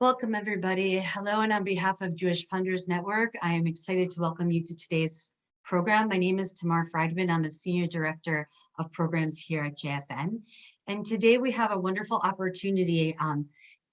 Welcome, everybody. Hello, and on behalf of Jewish Funders Network, I am excited to welcome you to today's program. My name is Tamar Friedman. I'm the Senior Director of Programs here at JFN. And today we have a wonderful opportunity um,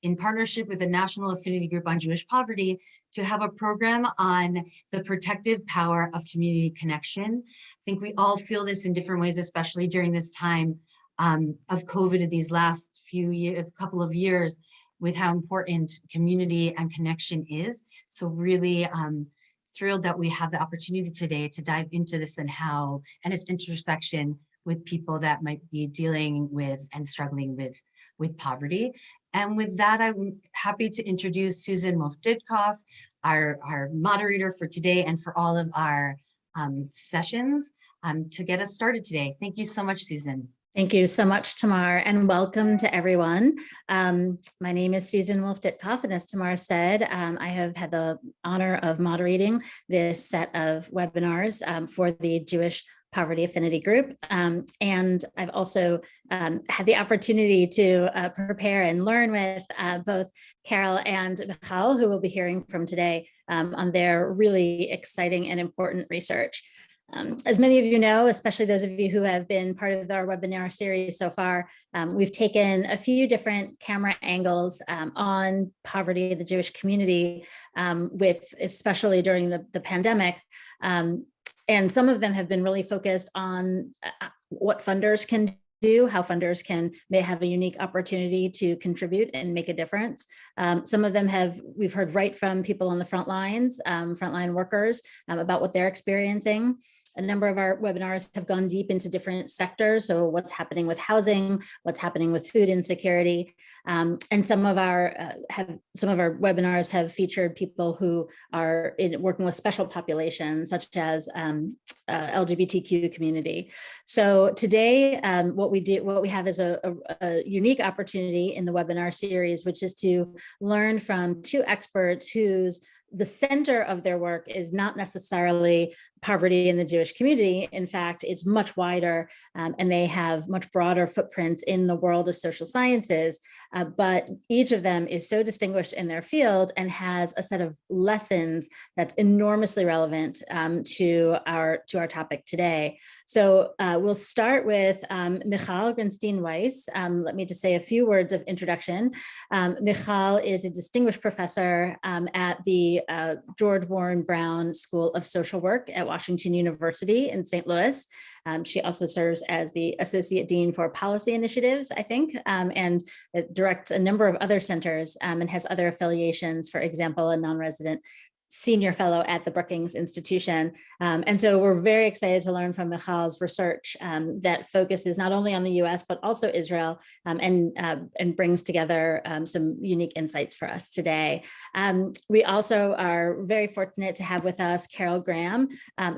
in partnership with the National Affinity Group on Jewish Poverty to have a program on the protective power of community connection. I think we all feel this in different ways, especially during this time um, of COVID in these last few years, couple of years, with how important community and connection is. So really um, thrilled that we have the opportunity today to dive into this and how, and its intersection with people that might be dealing with and struggling with, with poverty. And with that, I'm happy to introduce Susan Wolf-Ditkoff, our, our moderator for today and for all of our um, sessions um, to get us started today. Thank you so much, Susan. Thank you so much, Tamar, and welcome to everyone. Um, my name is Susan Wolf-Ditkoff, and as Tamar said, um, I have had the honor of moderating this set of webinars um, for the Jewish Poverty Affinity Group. Um, and I've also um, had the opportunity to uh, prepare and learn with uh, both Carol and Michal, who we'll be hearing from today um, on their really exciting and important research. Um, as many of you know, especially those of you who have been part of our webinar series so far, um, we've taken a few different camera angles um, on poverty in the Jewish community um, with, especially during the, the pandemic. Um, and some of them have been really focused on uh, what funders can do, how funders can may have a unique opportunity to contribute and make a difference. Um, some of them have, we've heard right from people on the front lines, um, frontline workers um, about what they're experiencing. A number of our webinars have gone deep into different sectors. So what's happening with housing, what's happening with food insecurity. Um, and some of our uh, have some of our webinars have featured people who are in, working with special populations, such as um, uh, LGBTQ community. So today, um, what we do, what we have is a, a, a unique opportunity in the webinar series, which is to learn from two experts whose the center of their work is not necessarily poverty in the Jewish community. In fact, it's much wider um, and they have much broader footprints in the world of social sciences. Uh, but each of them is so distinguished in their field and has a set of lessons that's enormously relevant um, to our to our topic today. So uh, we'll start with um, Michal Grinstein-Weiss. Um, let me just say a few words of introduction. Um, Michal is a distinguished professor um, at the uh, George Warren Brown School of Social Work at Washington University in St. Louis. Um, she also serves as the Associate Dean for Policy Initiatives, I think, um, and directs a number of other centers um, and has other affiliations, for example, a non-resident senior fellow at the Brookings Institution. Um, and so we're very excited to learn from Michal's research um, that focuses not only on the US, but also Israel um, and, uh, and brings together um, some unique insights for us today. Um, we also are very fortunate to have with us Carol Graham,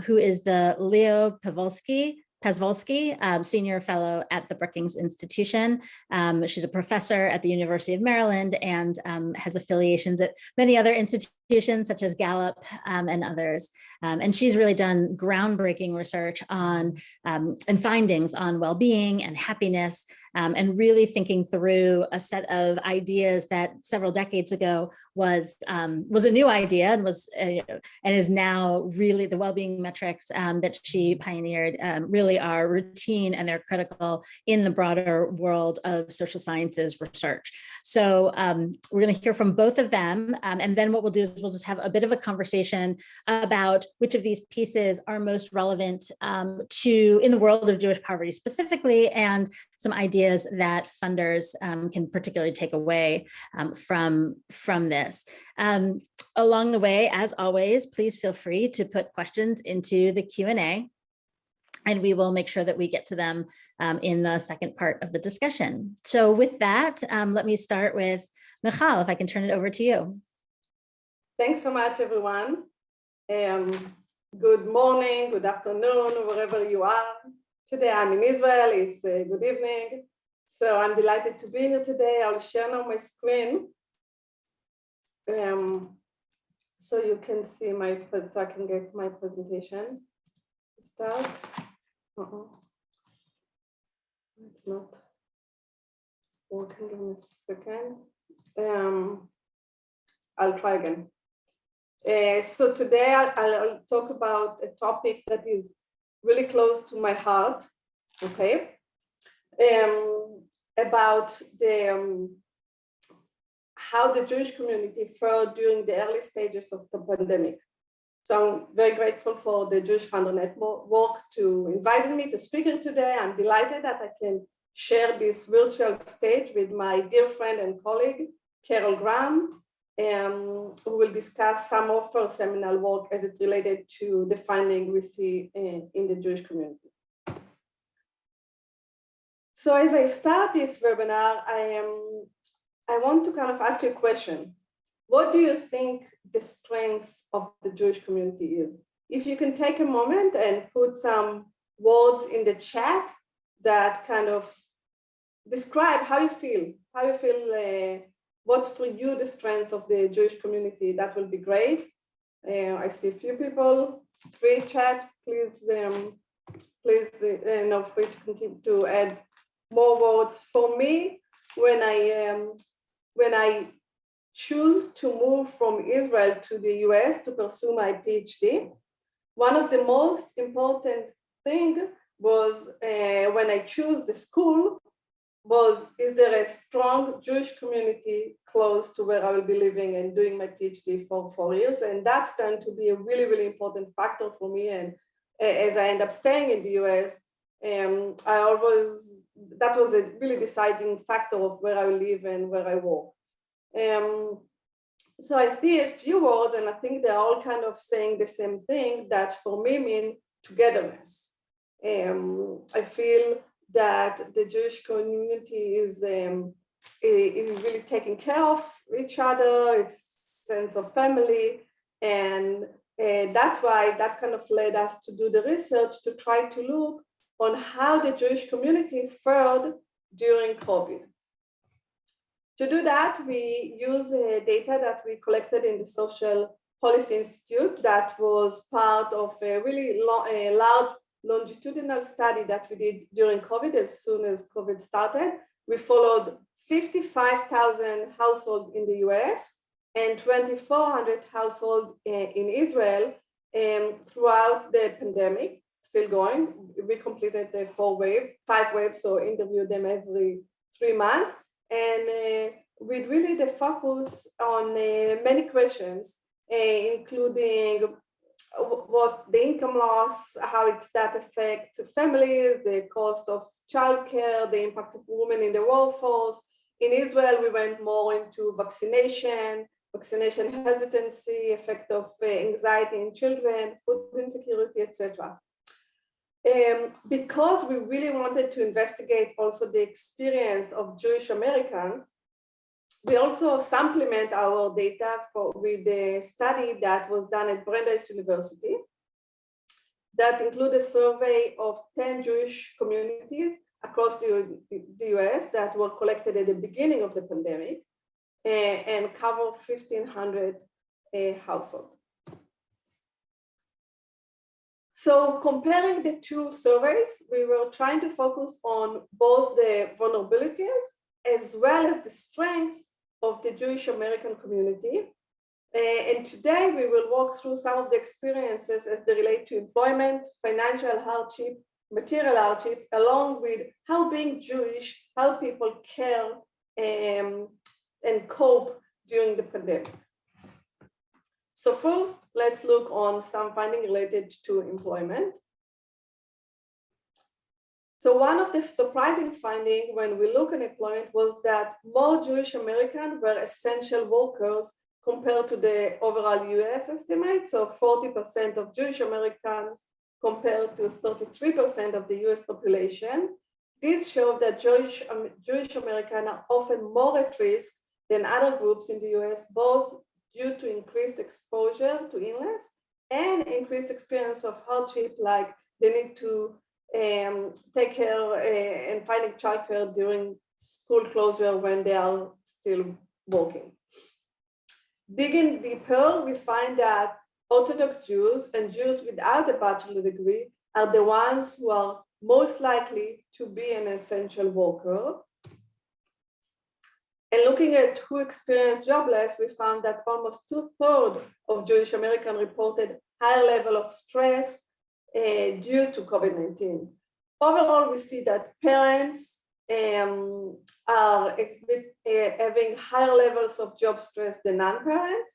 who is the Leo Pavolsky Pasvolsky, um, senior fellow at the Brookings Institution. Um, she's a professor at the University of Maryland and um, has affiliations at many other institutions such as Gallup um, and others. Um, and she's really done groundbreaking research on um, and findings on well-being and happiness um, and really thinking through a set of ideas that several decades ago was um, was a new idea and was uh, and is now really the well-being metrics um, that she pioneered really are routine and they're critical in the broader world of social sciences research. So we're going to hear from both of them and then what we'll do is we'll just have a bit of a conversation about which of these pieces are most relevant to in the world of Jewish poverty specifically and some ideas that funders um, can particularly take away um, from, from this. Um, along the way, as always, please feel free to put questions into the Q&A and we will make sure that we get to them um, in the second part of the discussion. So with that, um, let me start with Michal, if I can turn it over to you. Thanks so much, everyone. Um, good morning, good afternoon, wherever you are. Today I'm in Israel, it's a good evening. So I'm delighted to be here today. I'll share now my screen. Um, so you can see my, so I can get my presentation. Start. Uh -uh. It's not working in a second. Um, I'll try again. Uh, so today I'll, I'll talk about a topic that is really close to my heart, okay? Um, about the um, how the Jewish community fared during the early stages of the pandemic. So I'm very grateful for the Jewish Funder Network to invite me to speak here today. I'm delighted that I can share this virtual stage with my dear friend and colleague, Carol Graham, um, who will discuss some of her seminal work as it's related to the finding we see in, in the Jewish community. So as I start this webinar, I am I want to kind of ask you a question. What do you think the strengths of the Jewish community is? If you can take a moment and put some words in the chat that kind of describe how you feel, how you feel, uh, what's for you the strengths of the Jewish community, that will be great. Uh, I see a few people, free chat, please, um, please, uh, no, free to continue to add more words. For me, when I um, when I choose to move from Israel to the US to pursue my PhD, one of the most important thing was uh, when I choose the school was, is there a strong Jewish community close to where I will be living and doing my PhD for four years? And that's turned to be a really, really important factor for me. And as I end up staying in the US, um, I always, that was a really deciding factor of where I live and where I work. Um, so I see a few words and I think they're all kind of saying the same thing that for me mean togetherness. Um, I feel that the Jewish community is, um, is really taking care of each other, its sense of family. And uh, that's why that kind of led us to do the research to try to look on how the Jewish community fared during COVID. To do that, we use uh, data that we collected in the Social Policy Institute that was part of a really a large longitudinal study that we did during COVID as soon as COVID started. We followed 55,000 households in the US and 2,400 households uh, in Israel um, throughout the pandemic, still going. We completed the four wave, five waves, so interviewed them every three months. And uh, with really the focus on uh, many questions, uh, including what the income loss, how it's that affect families, the cost of childcare, the impact of women in the workforce. In Israel, we went more into vaccination, vaccination hesitancy, effect of uh, anxiety in children, food insecurity, etc. Um, because we really wanted to investigate also the experience of Jewish Americans, we also supplement our data for, with the study that was done at Brandeis University that include a survey of 10 Jewish communities across the, the US that were collected at the beginning of the pandemic and cover 1,500 uh, households. So comparing the two surveys, we were trying to focus on both the vulnerabilities as well as the strengths of the Jewish American community. Uh, and today we will walk through some of the experiences as they relate to employment, financial hardship, material hardship, along with how being Jewish, how people care um, and cope during the pandemic. So first, let's look on some finding related to employment. So one of the surprising findings when we look at employment was that more Jewish Americans were essential workers compared to the overall US estimate. So 40% of Jewish Americans compared to 33% of the US population. This shows that Jewish, um, Jewish Americans are often more at risk than other groups in the US, both due to increased exposure to illness and increased experience of hardship like the need to um, take care uh, and finding childcare during school closure when they are still working. Digging deeper, we find that Orthodox Jews and Jews without a bachelor degree are the ones who are most likely to be an essential worker. And looking at who experienced jobless, we found that almost two thirds of Jewish American reported higher level of stress due to COVID-19. Overall, we see that parents um, are uh, having higher levels of job stress than non-parents.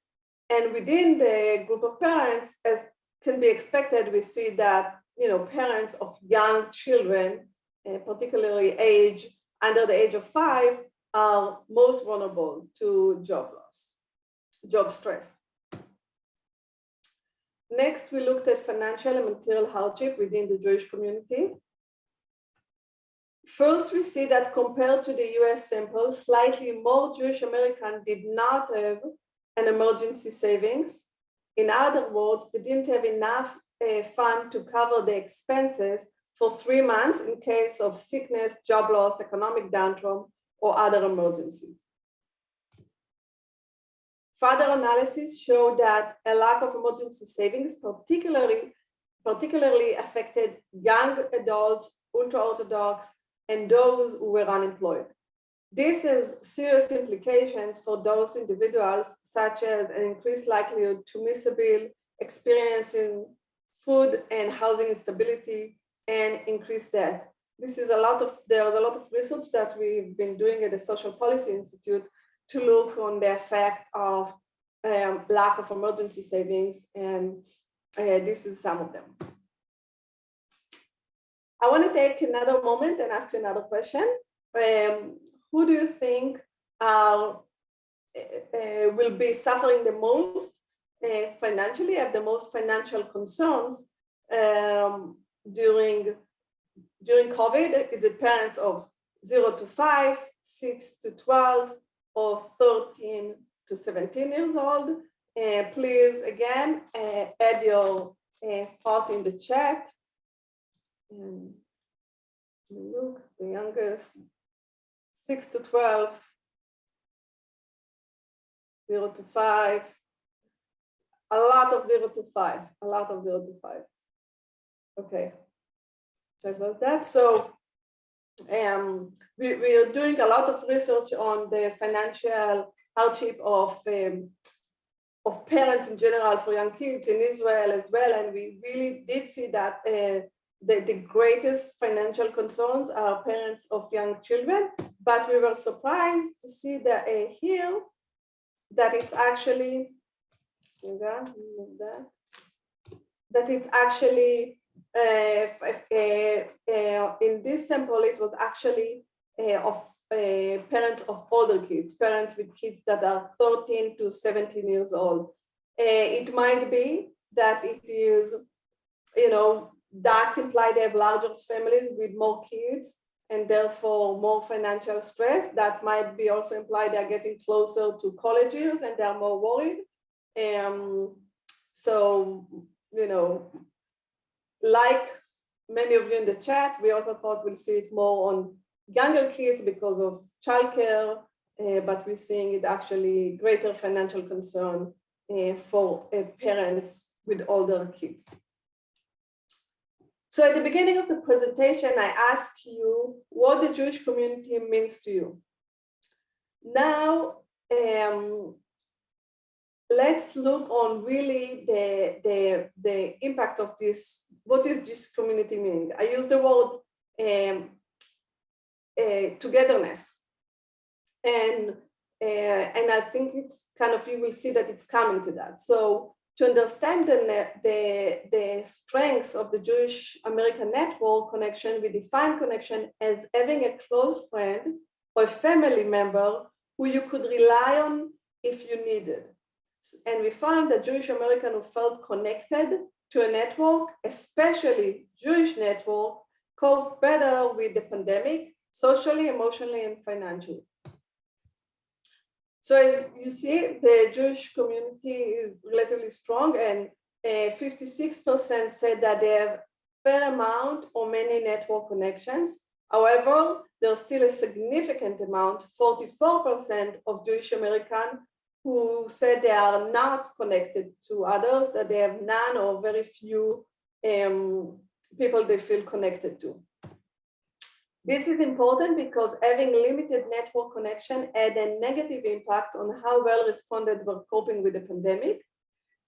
And within the group of parents, as can be expected, we see that you know parents of young children, uh, particularly age under the age of five, are most vulnerable to job loss, job stress. Next, we looked at financial and material hardship within the Jewish community. First, we see that compared to the US sample, slightly more Jewish Americans did not have an emergency savings. In other words, they didn't have enough uh, fund to cover the expenses for three months in case of sickness, job loss, economic downturn, or other emergencies. Further analysis showed that a lack of emergency savings particularly, particularly affected young adults, ultra-Orthodox, and those who were unemployed. This has serious implications for those individuals, such as an increased likelihood to miss a bill, experiencing food and housing instability, and increased debt. This is a lot of, there's a lot of research that we've been doing at the Social Policy Institute to look on the effect of um, lack of emergency savings, and uh, this is some of them. I want to take another moment and ask you another question. Um, who do you think uh, uh, will be suffering the most uh, financially, have the most financial concerns um, during during COVID? Is it parents of zero to five, six to 12, or 13 to 17 years old? Uh, please, again, uh, add your uh, thought in the chat. And look, the youngest, 6 to 12, 0 to 5, a lot of 0 to 5, a lot of 0 to 5. Okay, sorry about that. So um, we, we are doing a lot of research on the financial hardship of um, of parents in general for young kids in Israel as well. And we really did see that uh, the, the greatest financial concerns are parents of young children, but we were surprised to see that uh, here that it's actually that, it's actually in this sample it was actually uh, of uh, parents of older kids, parents with kids that are 13 to 17 years old. it might be that it is, you know, that's implied they have larger families with more kids and therefore more financial stress. That might be also implied they're getting closer to college years and they're more worried. Um, so, you know, like many of you in the chat, we also thought we'll see it more on younger kids because of childcare, uh, but we're seeing it actually greater financial concern uh, for uh, parents with older kids. So at the beginning of the presentation, I asked you what the Jewish community means to you. Now, um, let's look on really the, the, the impact of this, what is this community meaning? I use the word um, uh, togetherness. And, uh, and I think it's kind of, you will see that it's coming to that. So to understand the, the, the strengths of the Jewish American network connection, we define connection as having a close friend or a family member who you could rely on if you needed. And we found that Jewish American who felt connected to a network, especially Jewish network, cope better with the pandemic, socially, emotionally, and financially. So as you see, the Jewish community is relatively strong and 56% uh, said that they have fair amount or many network connections. However, there's still a significant amount, 44% of Jewish American who said they are not connected to others, that they have none or very few um, people they feel connected to. This is important because having limited network connection had a negative impact on how well responded were coping with the pandemic.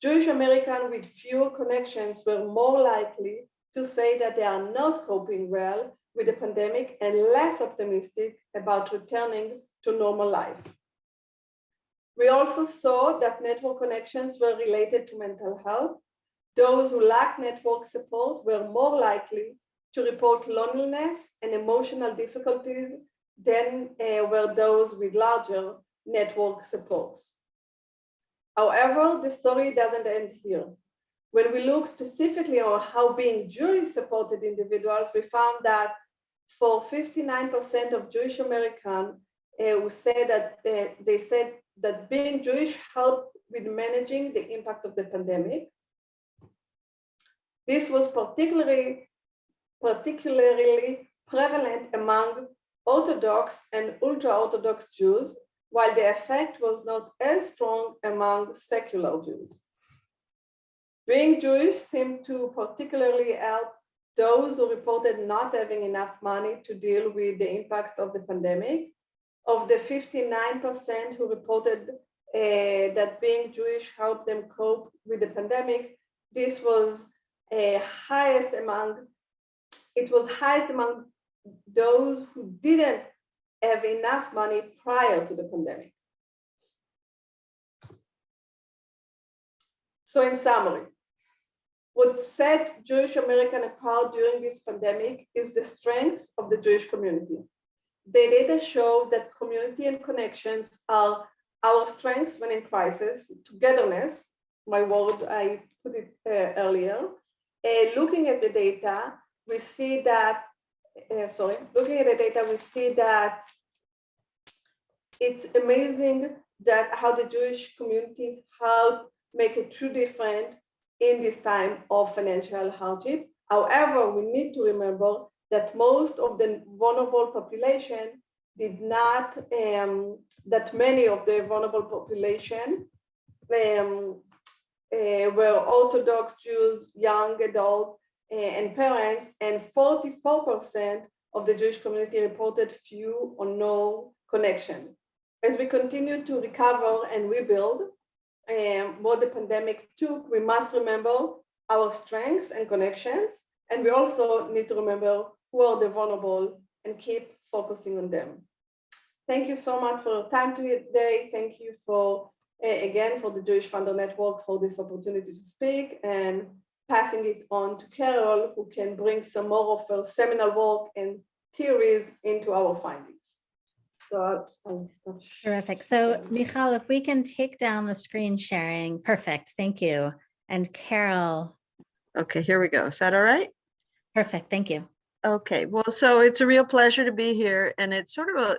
Jewish Americans with fewer connections were more likely to say that they are not coping well with the pandemic and less optimistic about returning to normal life. We also saw that network connections were related to mental health. Those who lack network support were more likely to report loneliness and emotional difficulties than uh, were those with larger network supports. However, the story doesn't end here. When we look specifically on how being Jewish supported individuals, we found that for 59% of Jewish Americans uh, who said that uh, they said that being Jewish helped with managing the impact of the pandemic. This was particularly, particularly prevalent among Orthodox and ultra-Orthodox Jews, while the effect was not as strong among secular Jews. Being Jewish seemed to particularly help those who reported not having enough money to deal with the impacts of the pandemic. Of the 59% who reported uh, that being Jewish helped them cope with the pandemic, this was uh, highest among, it was highest among those who didn't have enough money prior to the pandemic. So in summary, what set Jewish American apart during this pandemic is the strengths of the Jewish community. The data show that community and connections are our strengths when in crisis, togetherness, my word, I put it uh, earlier. Uh, looking at the data, we see that, uh, sorry, looking at the data, we see that it's amazing that how the Jewish community helped make a true difference in this time of financial hardship. However, we need to remember that most of the vulnerable population did not, um, that many of the vulnerable population um, uh, were Orthodox Jews, young adults, uh, and parents, and 44% of the Jewish community reported few or no connection. As we continue to recover and rebuild, um, what the pandemic took, we must remember our strengths and connections. And we also need to remember who are the vulnerable and keep focusing on them. Thank you so much for your time today. Thank you for, uh, again, for the Jewish Funder Network for this opportunity to speak and passing it on to Carol, who can bring some more of her seminal work and theories into our findings. So I'll, I'll stop Terrific. So Michal, if we can take down the screen sharing, perfect. Thank you. And Carol, Okay, here we go. Is that all right? perfect. Thank you. Okay, well, so it's a real pleasure to be here and it's sort of a,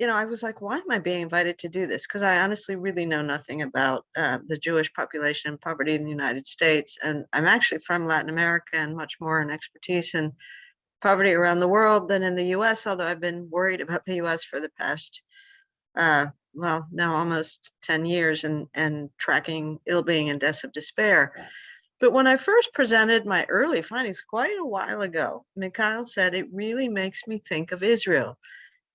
you know, I was like, why am I being invited to do this? Because I honestly really know nothing about uh, the Jewish population and poverty in the United States. And I'm actually from Latin America and much more an expertise in poverty around the world than in the US, although I've been worried about the US for the past, uh, well, now almost 10 years and, and tracking ill-being and deaths of despair. But when I first presented my early findings quite a while ago, Michal said it really makes me think of Israel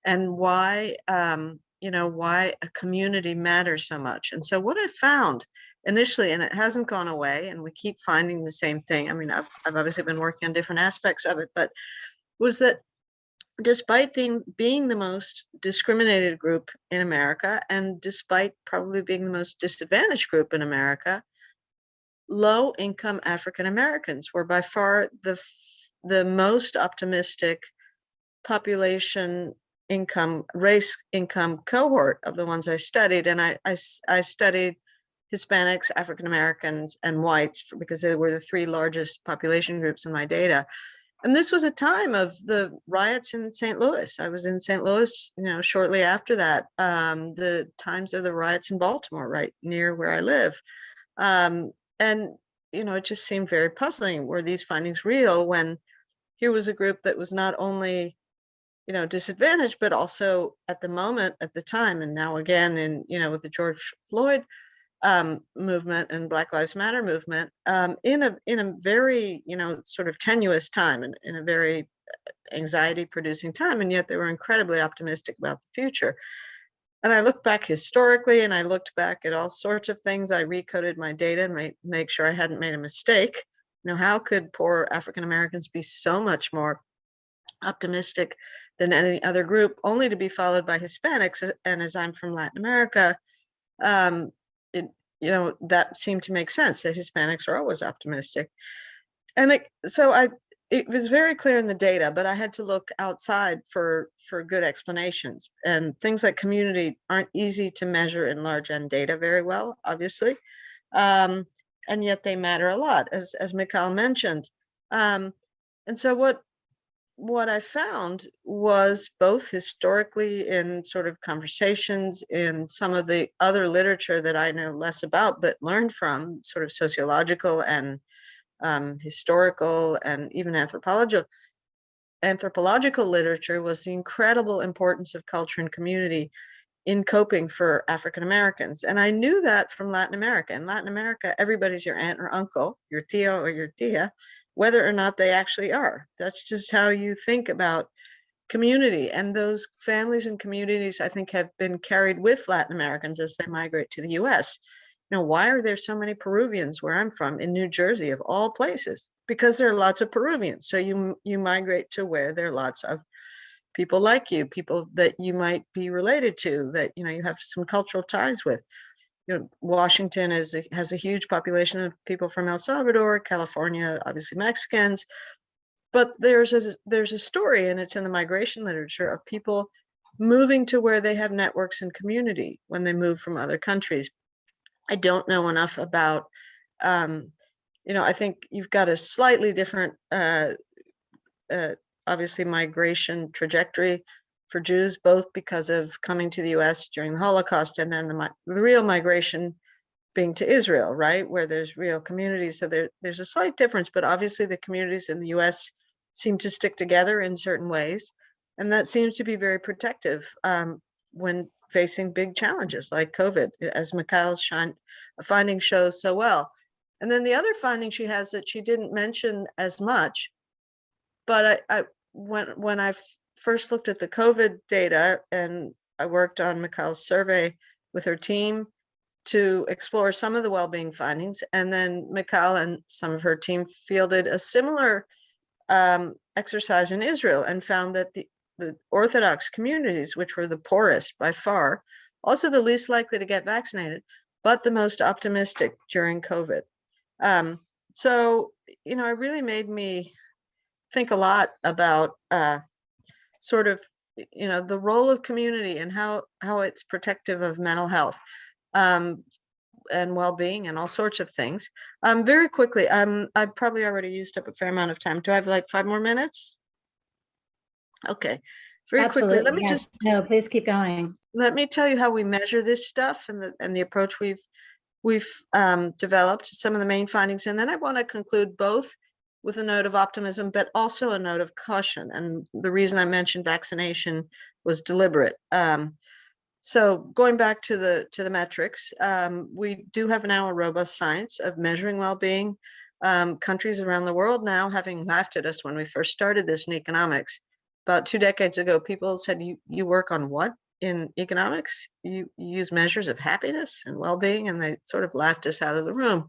and why, um, you know, why a community matters so much. And so what I found initially, and it hasn't gone away, and we keep finding the same thing. I mean, I've, I've obviously been working on different aspects of it, but was that despite being, being the most discriminated group in America, and despite probably being the most disadvantaged group in America, low income African Americans were by far the the most optimistic population income race income cohort of the ones I studied and I I, I studied Hispanics, African Americans and whites because they were the three largest population groups in my data. And this was a time of the riots in St. Louis. I was in St. Louis, you know, shortly after that, um, the times of the riots in Baltimore, right near where I live. Um, and, you know, it just seemed very puzzling. Were these findings real when here was a group that was not only, you know, disadvantaged, but also at the moment, at the time, and now again in, you know, with the George Floyd um, movement and Black Lives Matter movement um, in a in a very you know sort of tenuous time and in a very anxiety producing time, and yet they were incredibly optimistic about the future. And I looked back historically, and I looked back at all sorts of things. I recoded my data and make make sure I hadn't made a mistake. You know, how could poor African Americans be so much more optimistic than any other group, only to be followed by Hispanics? And as I'm from Latin America, um, it you know that seemed to make sense that Hispanics are always optimistic. And it, so I it was very clear in the data, but I had to look outside for for good explanations. And things like community aren't easy to measure in large N data very well, obviously. Um, and yet they matter a lot, as as Michal mentioned. Um, and so what what I found was both historically in sort of conversations in some of the other literature that I know less about, but learned from sort of sociological and um, historical and even anthropological anthropological literature was the incredible importance of culture and community in coping for African Americans. And I knew that from Latin America. In Latin America, everybody's your aunt or uncle, your tio or your tia, whether or not they actually are. That's just how you think about community. And those families and communities, I think, have been carried with Latin Americans as they migrate to the US. Know, why are there so many Peruvians where I'm from in New Jersey of all places? Because there are lots of Peruvians. So you you migrate to where there are lots of people like you, people that you might be related to, that you know you have some cultural ties with. You know, Washington is a, has a huge population of people from El Salvador, California, obviously Mexicans, but there's a there's a story, and it's in the migration literature of people moving to where they have networks and community when they move from other countries. I don't know enough about, um, you know, I think you've got a slightly different, uh, uh, obviously migration trajectory for Jews, both because of coming to the US during the Holocaust and then the, the real migration being to Israel, right? Where there's real communities. So there, there's a slight difference, but obviously the communities in the US seem to stick together in certain ways. And that seems to be very protective um, when facing big challenges like COVID, as Michal's finding shows so well. And then the other finding she has that she didn't mention as much, but I, I when when I first looked at the COVID data and I worked on Michal's survey with her team to explore some of the well-being findings, and then Michal and some of her team fielded a similar um, exercise in Israel and found that the the Orthodox communities, which were the poorest by far, also the least likely to get vaccinated, but the most optimistic during COVID. Um, so, you know, it really made me think a lot about uh, sort of, you know, the role of community and how how it's protective of mental health um, and well-being and all sorts of things. Um, very quickly, um, I've probably already used up a fair amount of time. Do I have like five more minutes? Okay, very quickly, let me yes. just, No, please keep going. let me tell you how we measure this stuff and the, and the approach we've, we've um, developed, some of the main findings, and then I want to conclude both with a note of optimism, but also a note of caution. And the reason I mentioned vaccination was deliberate. Um, so going back to the to the metrics, um, we do have now a robust science of measuring well-being. Um, countries around the world now having laughed at us when we first started this in economics, about two decades ago, people said, you, you work on what in economics? You, you use measures of happiness and well-being, and they sort of laughed us out of the room.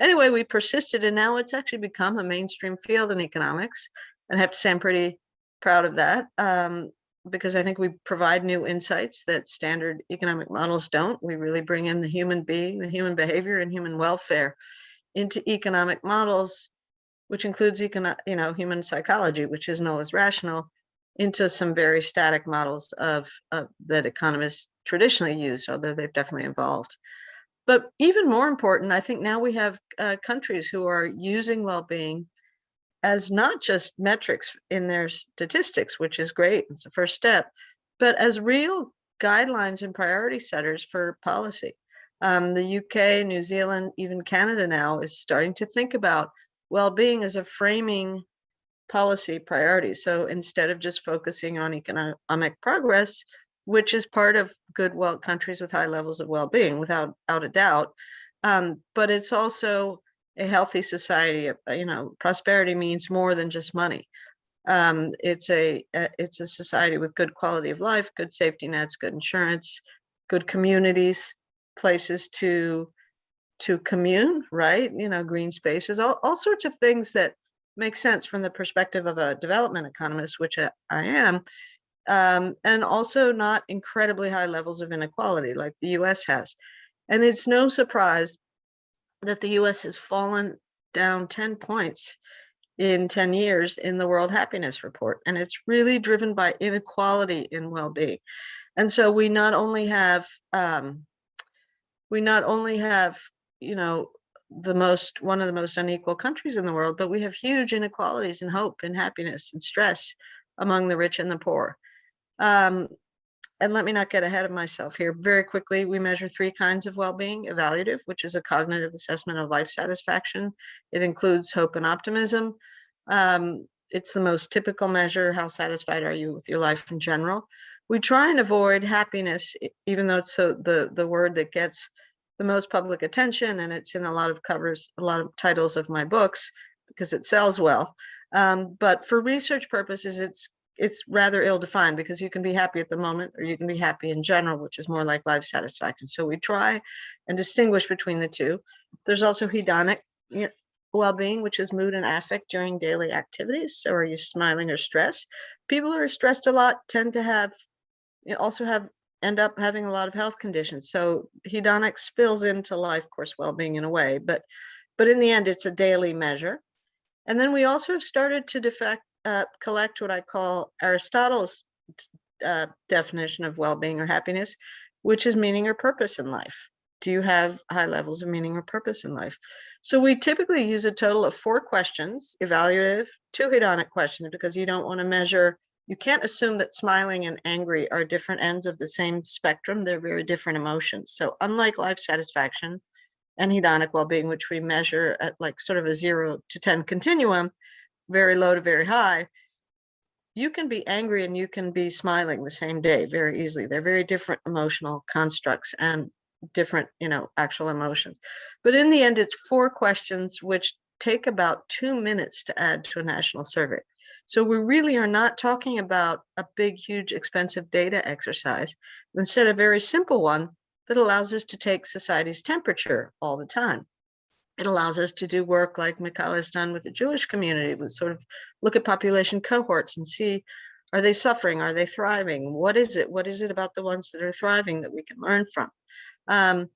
Anyway, we persisted, and now it's actually become a mainstream field in economics. And I have to say I'm pretty proud of that um, because I think we provide new insights that standard economic models don't. We really bring in the human being, the human behavior, and human welfare into economic models, which includes you know, human psychology, which isn't always rational, into some very static models of, of that economists traditionally use, although they've definitely evolved. But even more important, I think now we have uh, countries who are using well-being as not just metrics in their statistics, which is great, it's the first step, but as real guidelines and priority setters for policy. Um, the UK, New Zealand, even Canada now is starting to think about well-being as a framing policy priorities. So instead of just focusing on economic progress, which is part of good well countries with high levels of well-being without out a doubt. Um, but it's also a healthy society. uh, You know, prosperity means more than just money. Um, it's a a- it's a society with good quality of life, good safety nets, good insurance, good communities, places to to commune, right? You know, green spaces, all, all sorts of things that make sense from the perspective of a development economist, which I, I am, um, and also not incredibly high levels of inequality like the US has. And it's no surprise that the US has fallen down 10 points in 10 years in the World Happiness Report. And it's really driven by inequality in well-being. And so we not only have, um, we not only have, you know, the most, one of the most unequal countries in the world, but we have huge inequalities in hope and happiness and stress among the rich and the poor. Um, and let me not get ahead of myself here. Very quickly, we measure three kinds of well-being, evaluative, which is a cognitive assessment of life satisfaction. It includes hope and optimism. Um, it's the most typical measure. How satisfied are you with your life in general? We try and avoid happiness, even though it's so the, the word that gets the most public attention and it's in a lot of covers, a lot of titles of my books because it sells well. Um, but for research purposes, it's it's rather ill-defined because you can be happy at the moment or you can be happy in general, which is more like life satisfaction. So we try and distinguish between the two. There's also hedonic well-being, which is mood and affect during daily activities. So are you smiling or stressed? People who are stressed a lot tend to have, also have end up having a lot of health conditions. So hedonic spills into life course well-being in a way, but but in the end, it's a daily measure. And then we also have started to defect, uh, collect what I call Aristotle's uh, definition of well-being or happiness, which is meaning or purpose in life. Do you have high levels of meaning or purpose in life? So we typically use a total of four questions, evaluative, two hedonic questions, because you don't want to measure, you can't assume that smiling and angry are different ends of the same spectrum. They're very different emotions. So unlike life satisfaction and hedonic well-being, which we measure at like sort of a zero to 10 continuum, very low to very high, you can be angry and you can be smiling the same day very easily. They're very different emotional constructs and different, you know, actual emotions. But in the end, it's four questions which take about two minutes to add to a national survey. So we really are not talking about a big, huge, expensive data exercise. Instead, a very simple one that allows us to take society's temperature all the time it allows us to do work like Michal has done with the Jewish community, with sort of look at population cohorts and see, are they suffering? Are they thriving? What is it? What is it about the ones that are thriving that we can learn from? Um,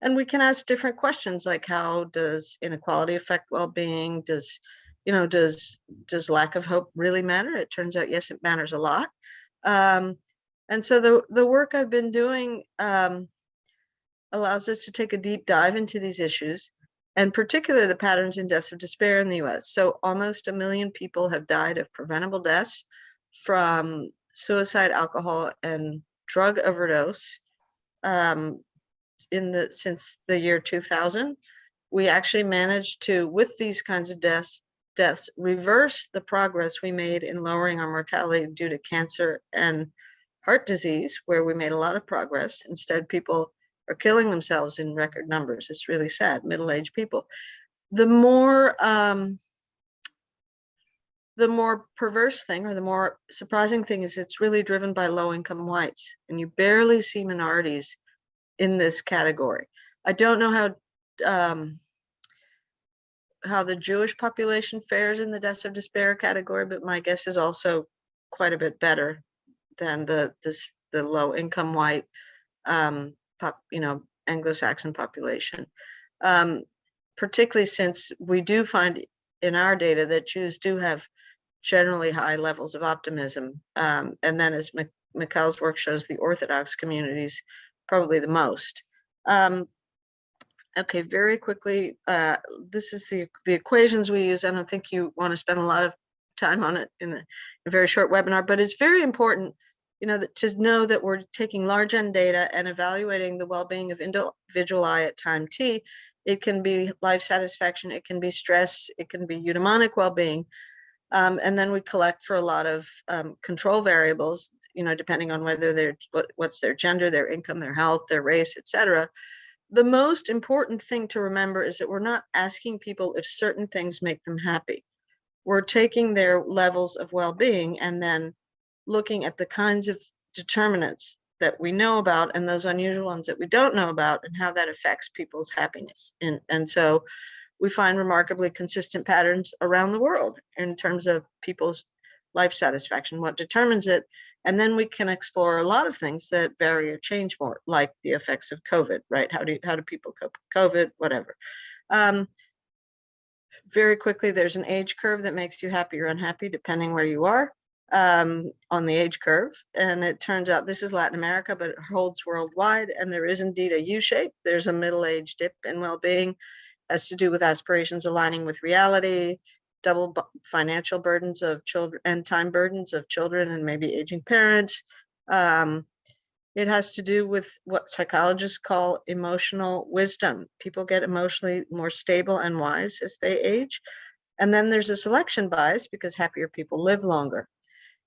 and we can ask different questions like how does inequality affect well-being? Does, you know, does, does lack of hope really matter? It turns out, yes, it matters a lot. Um, and so the, the work I've been doing um, allows us to take a deep dive into these issues and particularly the patterns in deaths of despair in the US. So almost a million people have died of preventable deaths from suicide, alcohol, and drug overdose um, in the since the year 2000. We actually managed to, with these kinds of deaths, deaths, reverse the progress we made in lowering our mortality due to cancer and heart disease, where we made a lot of progress. Instead, people are killing themselves in record numbers. It's really sad, middle-aged people. The more um, the more perverse thing or the more surprising thing is it's really driven by low-income whites and you barely see minorities in this category. I don't know how um, how the Jewish population fares in the deaths of despair category, but my guess is also quite a bit better than the this the low income white um, pop, you know, Anglo-Saxon population. Um, particularly since we do find in our data that Jews do have generally high levels of optimism. Um, and then as Mik- Michal's work shows, the Orthodox communities probably the most. Um, okay, very quickly, uh, this is the, the equations we use. I don't think you want to spend a lot of time on it in a, a very short webinar, but it's very important you know, that to know that we're taking large N data and evaluating the well-being of individual I at time T. It can be life satisfaction, it can be stress, it can be eudaimonic well-being. Um, and then we collect for a lot of um, control variables. you know, depending on whether they're, what, what's their gender, their income, their health, their race, et cetera. The most important thing to remember is that we're not asking people if certain things make them happy. We're taking their levels of well-being and then looking at the kinds of determinants that we know about and those unusual ones that we don't know about and how that affects people's happiness. And, and so we find remarkably consistent patterns around the world in terms of people's life satisfaction, what determines it. And then we can explore a lot of things that vary or change more, like the effects of COVID, right? How do, how do people cope with COVID, whatever. Um, very quickly, there's an age curve that makes you happy or unhappy, depending where you are um, on the age curve. And it turns out this is Latin America, but it holds worldwide. And there is indeed a U shape. There's a middle age dip in well-being has to do with aspirations aligning with reality, double financial burdens of children and time burdens of children and maybe aging parents. Um, it has to do with what psychologists call emotional wisdom. People get emotionally more stable and wise as they age. And then there's a selection bias because happier people live longer.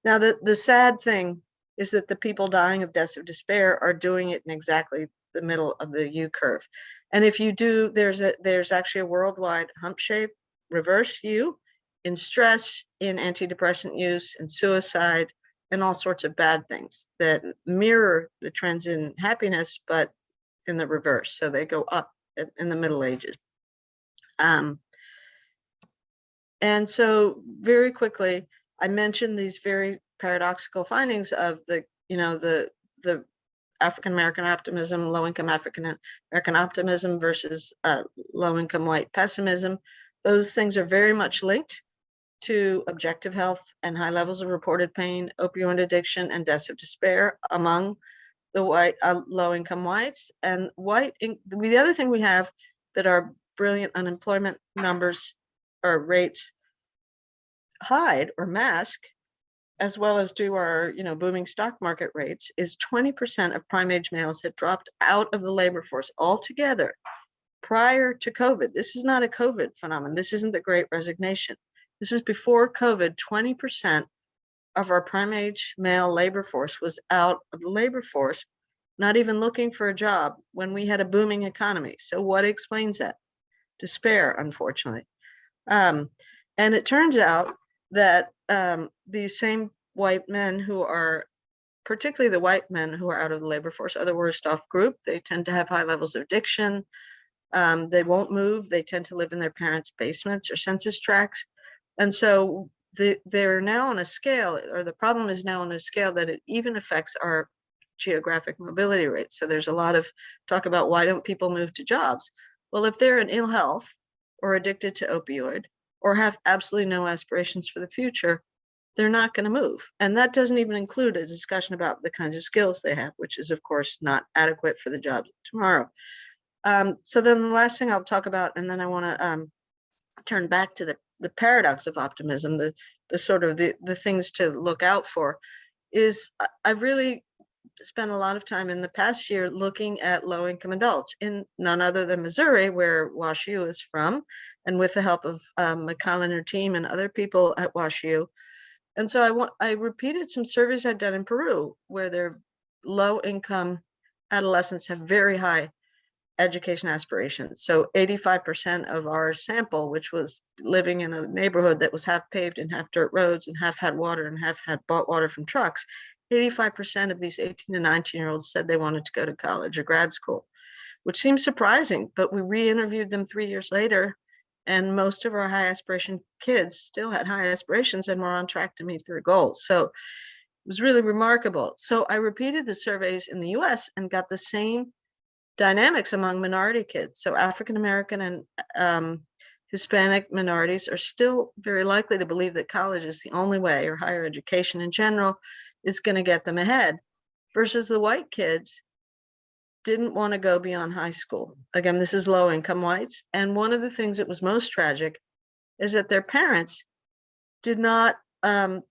Now, the, the sad thing is that the people dying of deaths of despair are doing it in exactly the middle of the U curve. And if you do, there's a there's actually a worldwide hump shape reverse U in stress, in antidepressant use, in suicide, and all sorts of bad things that mirror the trends in happiness, but in the reverse. So they go up in the Middle Ages. Um, and so very quickly, I mentioned these very paradoxical findings of the, you know, the the African American optimism, low income African American optimism versus uh, low income white pessimism. Those things are very much linked to objective health and high levels of reported pain, opioid addiction, and deaths of despair among the white uh, low income whites. And white, in, the other thing we have that our brilliant unemployment numbers or rates hide or mask as well as do our, you know, booming stock market rates, is 20% of prime age males had dropped out of the labor force altogether prior to COVID. This is not a COVID phenomenon. This isn't the great resignation. This is before COVID, 20% of our prime age male labor force was out of the labor force, not even looking for a job when we had a booming economy. So what explains that? Despair, unfortunately. Um, and it turns out that um, these same white men who are, particularly the white men who are out of the labor force, are the worst off group. They tend to have high levels of addiction. Um, they won't move. They tend to live in their parents' basements or census tracts. And so the, they're now on a scale, or the problem is now on a scale that it even affects our geographic mobility rates. So there's a lot of talk about why don't people move to jobs? Well, if they're in ill health or addicted to opioid or have absolutely no aspirations for the future, they're not going to move. And that doesn't even include a discussion about the kinds of skills they have, which is of course not adequate for the jobs tomorrow. Um, so then the last thing I'll talk about, and then I want to um, turn back to the, the paradox of optimism, the, the sort of the, the things to look out for, is I've really spent a lot of time in the past year looking at low income adults in none other than Missouri, where WashU is from, and with the help of um, Michal and her team and other people at WashU. And so I want I repeated some surveys I'd done in Peru, where their low income adolescents have very high education aspirations. So 85% of our sample, which was living in a neighborhood that was half paved and half dirt roads and half had water and half had bought water from trucks, 85% of these 18 to 19 year olds said they wanted to go to college or grad school, which seems surprising, but we re-interviewed them three years later and most of our high aspiration kids still had high aspirations and were on track to meet their goals. So it was really remarkable. So I repeated the surveys in the US and got the same dynamics among minority kids. So African American and um, Hispanic minorities are still very likely to believe that college is the only way or higher education in general is going to get them ahead versus the white kids didn't want to go beyond high school. Again, this is low income whites. And one of the things that was most tragic is that their parents did not um,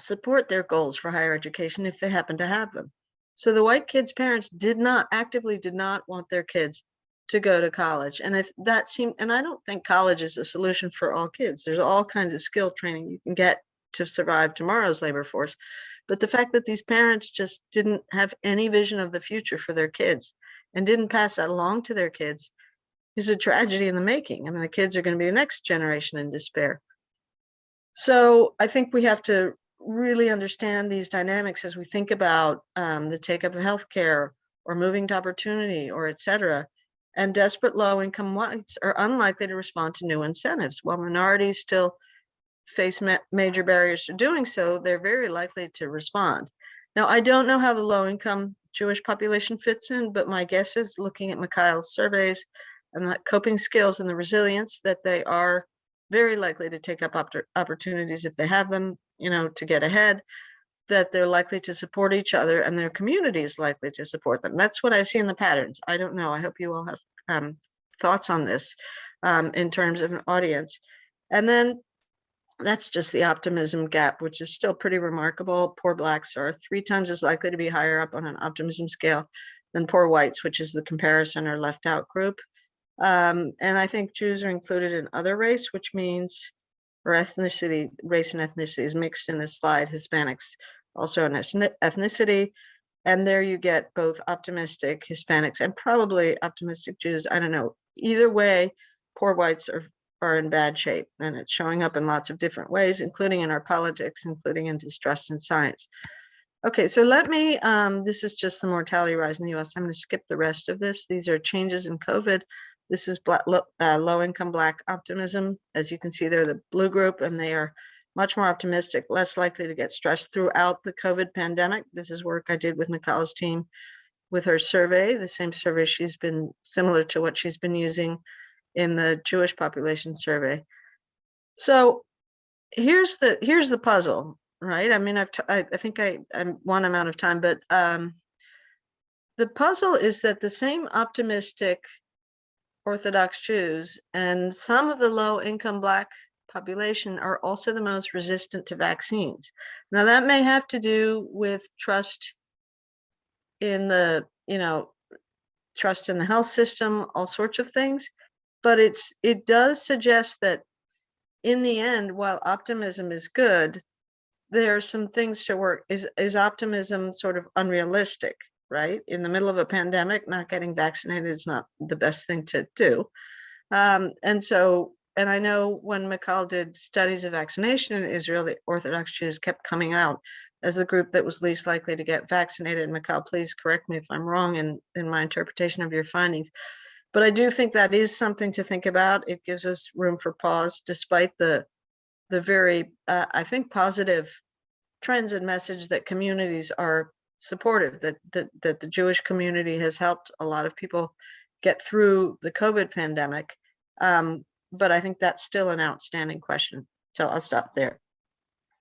support their goals for higher education if they happened to have them. So the white kids' parents did not actively did not want their kids to go to college. And if that seemed, and I don't think college is a solution for all kids. There's all kinds of skill training you can get to survive tomorrow's labor force. But the fact that these parents just didn't have any vision of the future for their kids and didn't pass that along to their kids is a tragedy in the making. I mean, the kids are going to be the next generation in despair. So I think we have to really understand these dynamics as we think about um, the take up of healthcare or moving to opportunity or et cetera. And desperate low income whites are unlikely to respond to new incentives while minorities still face ma major barriers to doing so, they're very likely to respond. Now, I don't know how the low income Jewish population fits in, but my guess is looking at Michal's surveys and the coping skills and the resilience that they are very likely to take up oppor- opportunities if they have them, you know, to get ahead, that they're likely to support each other and their community is likely to support them. That's what I see in the patterns. I don't know. I hope you all have um, thoughts on this um, in terms of an audience. And then that's just the optimism gap, which is still pretty remarkable. Poor blacks are three times as likely to be higher up on an optimism scale than poor whites, which is the comparison or left out group. Um, and I think Jews are included in other race, which means, or ethnicity, race and ethnicity is mixed in this slide, Hispanics also an ethni- ethnicity. And there you get both optimistic Hispanics and probably optimistic Jews. I don't know. Either way, poor whites are, are in bad shape and it's showing up in lots of different ways, including in our politics, including in distrust in science. Okay, so let me, um, this is just the mortality rise in the US. I'm going to skip the rest of this. These are changes in COVID. This is black, low, uh, low income Black optimism. As you can see, they're the blue group and they are much more optimistic, less likely to get stressed throughout the COVID pandemic. This is work I did with Nicola's team with her survey, the same survey she's been similar to what she's been using in the Jewish population survey. So here's the here's the puzzle, right? I mean, I've t I, I think I I'm one amount of time, but um, the puzzle is that the same optimistic Orthodox Jews and some of the low income Black population are also the most resistant to vaccines. Now that may have to do with trust in the, you know, trust in the health system, all sorts of things. But it's it does suggest that in the end, while optimism is good, there are some things to work. Is is optimism sort of unrealistic, right? In the middle of a pandemic, not getting vaccinated is not the best thing to do. Um, and so and I know when Michal did studies of vaccination in Israel, the Orthodox Jews kept coming out as the group that was least likely to get vaccinated. Michal, please correct me if I'm wrong in, in my interpretation of your findings. But I do think that is something to think about. It gives us room for pause, despite the the very, uh, I think, positive trends and message that communities are supportive, that, that, that the Jewish community has helped a lot of people get through the COVID pandemic. Um, but I think that's still an outstanding question. So I'll stop there.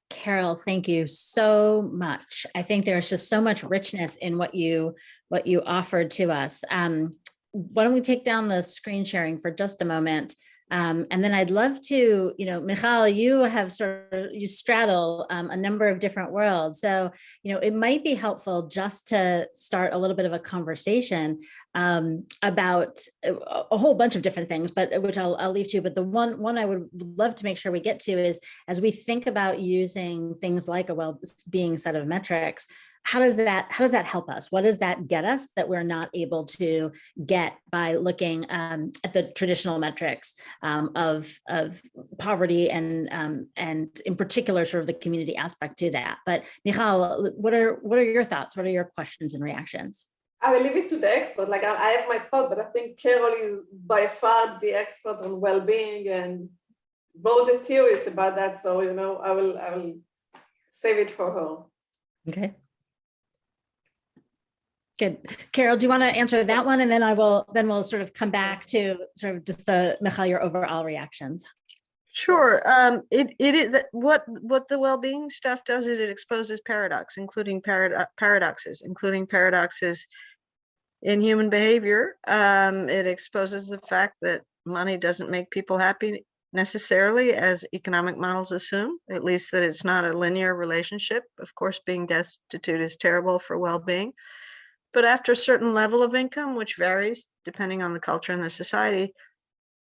Carol, thank you so much. I think there's just so much richness in what you what you offered to us. Um, why don't we take down the screen sharing for just a moment? Um, and then I'd love to, you know, Michal, you have sort of, you straddle um, a number of different worlds. So, you know, it might be helpful just to start a little bit of a conversation um, about a, a whole bunch of different things, but uh, which I'll, I'll leave to you. But the one, one I would love to make sure we get to is as we think about using things like a well-being set of metrics, how does that how does that help us what does that get us that we're not able to get by looking um, at the traditional metrics um, of of poverty and um, and in particular sort of the community aspect to that but Michal what are what are your thoughts what are your questions and reactions I will leave it to the expert. Like I, I have my thought, but I think Carol is by far the expert on well-being and both the theories about that. So you know, I will I will save it for her. okay Good. Carol, do you want to answer that one? And then I will, then we'll sort of come back to sort of just the, Michal, your overall reactions. Sure. Um, it, it is what, what the well-being stuff does is it exposes paradox, including parad paradoxes, including paradoxes in human behavior. Um, it exposes the fact that money doesn't make people happy necessarily as economic models assume, at least that it's not a linear relationship. Of course, being destitute is terrible for well-being. But after a certain level of income, which varies depending on the culture and the society,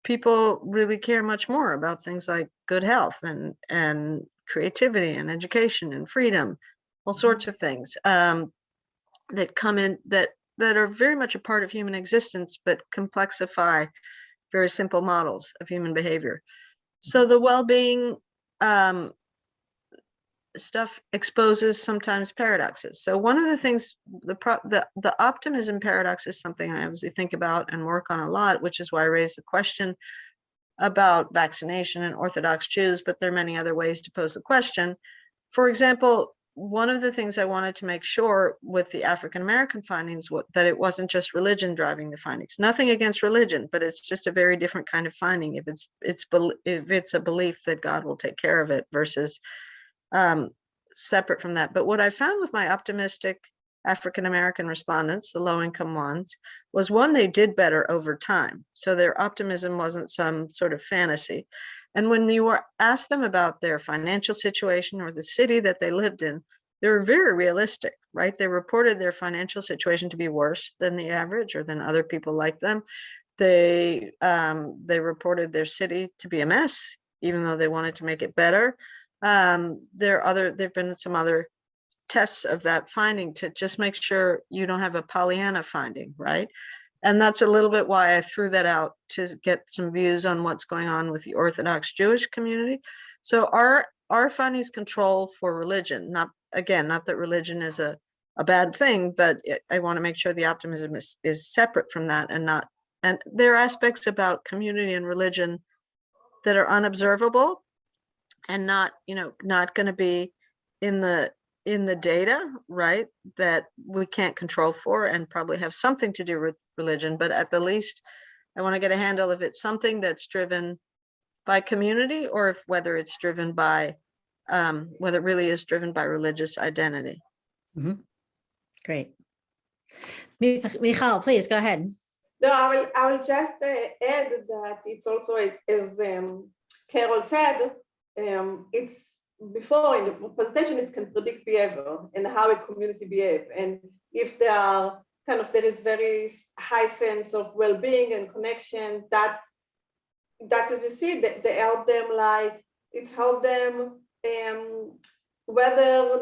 people really care much more about things like good health and, and creativity and education and freedom all sorts of things um, that come in that that are very much a part of human existence, but complexify very simple models of human behavior. So the well-being um, stuff exposes sometimes paradoxes. So one of the things, the the the optimism paradox is something I obviously think about and work on a lot, which is why I raised the question about vaccination and Orthodox Jews, but there are many other ways to pose the question. For example, one of the things I wanted to make sure with the African American findings was that it wasn't just religion driving the findings. Nothing against religion, but it's just a very different kind of finding. If it's it's if it's a belief that God will take care of it versus um, separate from that. But what I found with my optimistic African American respondents, the low income ones, was one they did better over time. So their optimism wasn't some sort of fantasy. And when you were asked them about their financial situation or the city that they lived in, they were very realistic, right? They reported their financial situation to be worse than the average or than other people like them. They um, they reported their city to be a mess, even though they wanted to make it better. Um, there are other there've been some other tests of that finding to just make sure you don't have a Pollyanna finding, right? And that's a little bit why I threw that out to get some views on what's going on with the Orthodox Jewish community. So our our findings control for religion, not again, not that religion is a, a bad thing, but it, I want to make sure the optimism is, is separate from that and not, and there are aspects about community and religion that are unobservable and not, you know, not going to be in the in the data, right, that we can't control for and probably have something to do with religion, but at the least, I want to get a handle if it's something that's driven by community or if whether it's driven by, um, whether it really is driven by religious identity. Mm -hmm. Great. Mich- Michal, please go ahead. No, I will, I will just uh, add that it's also, as um, Carol said, um, it's before in the presentation, it can predict behavior and how a community behave. And if there are kind of, there is very high sense of well-being and connection, that, that as you see, that they help them like, it's helped them um,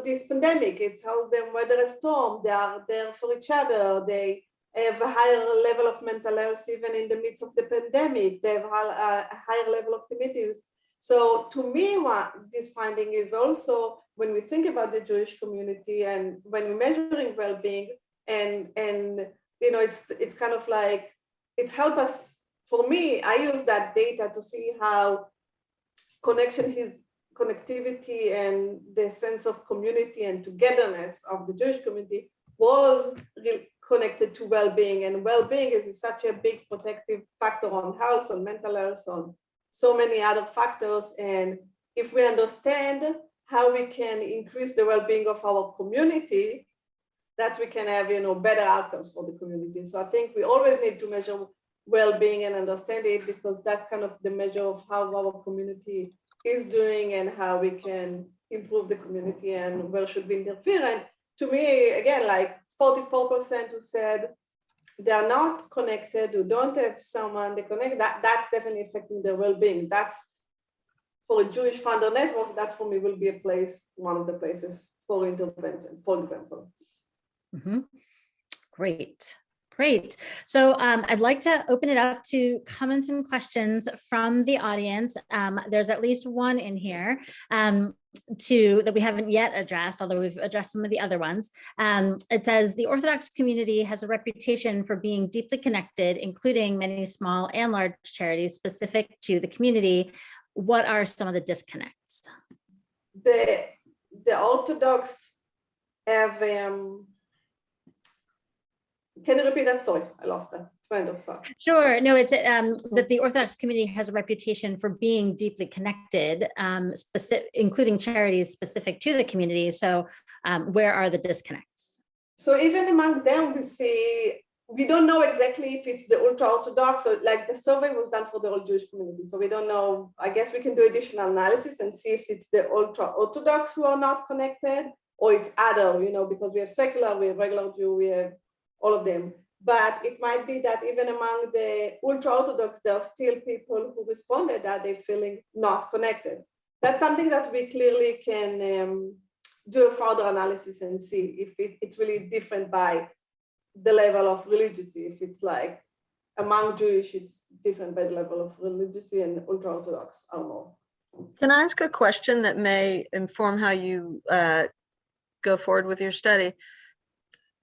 this pandemic, it's helped them weather a storm, they are there for each other, they have a higher level of mental health even in the midst of the pandemic, they have a a higher level of committees. So to me, what this finding is also when we think about the Jewish community and when we're measuring well-being and and you know it's it's kind of like it's helped us for me I use that data to see how connection his connectivity and the sense of community and togetherness of the Jewish community was connected to well-being. And well-being is such a big protective factor on health on mental health on so many other factors. And if we understand how we can increase the well-being of our community, that we can have you know better outcomes for the community. So I think we always need to measure well-being and understand it because that's kind of the measure of how our community is doing and how we can improve the community and where should we interfere. And to me, again, like 44% who said they are not connected, who don't have someone they connect, that, that's definitely affecting their well-being. That's for a Jewish founder network, that for me will be a place, one of the places for intervention, for example. Mhm. Great, great. So um, I'd like to open it up to comments and questions from the audience. Um, there's at least one in here um, to that we haven't yet addressed, although we've addressed some of the other ones. Um, it says the Orthodox community has a reputation for being deeply connected, including many small and large charities specific to the community. What are some of the disconnects? The, the Orthodox have, um, can you repeat that? Sorry, I lost that. Kind of sorry. Sure. No, it's um, that the Orthodox community has a reputation for being deeply connected, um, specific, including charities specific to the community. So um, where are the disconnects? So even among them, we see, we don't know exactly if it's the ultra Orthodox or like the survey was done for the whole Jewish community. So we don't know, I guess we can do additional analysis and see if it's the ultra Orthodox who are not connected or it's other, you know, because we have secular, we have regular Jew, we have all of them. But it might be that even among the ultra Orthodox, there are still people who responded that they're feeling not connected. That's something that we clearly can um, do a further analysis and see if it, it's really different by the level of religiosity. If it's like among Jewish, it's different by the level of religiosity and ultra Orthodox are more. Can I ask a question that may inform how you uh, go forward with your study?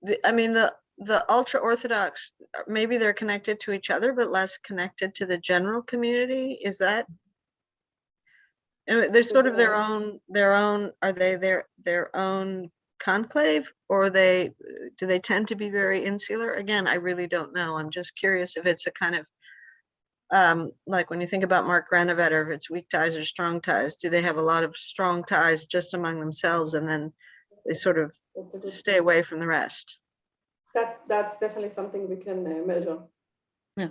The, I mean, the, the ultra Orthodox, uh, maybe they're connected to each other, but less connected to the general community. Is that? They're sort of their own, their own, are they their, their own conclave? Or they, do they tend to be very insular? Again, I really don't know. I'm just curious if it's a kind of um, like when you think about Mark Granovetter, if it's weak ties or strong ties, do they have a lot of strong ties just among themselves and then they sort of That's a good, stay away from the rest? That, that's definitely something we can uh, measure. Yeah.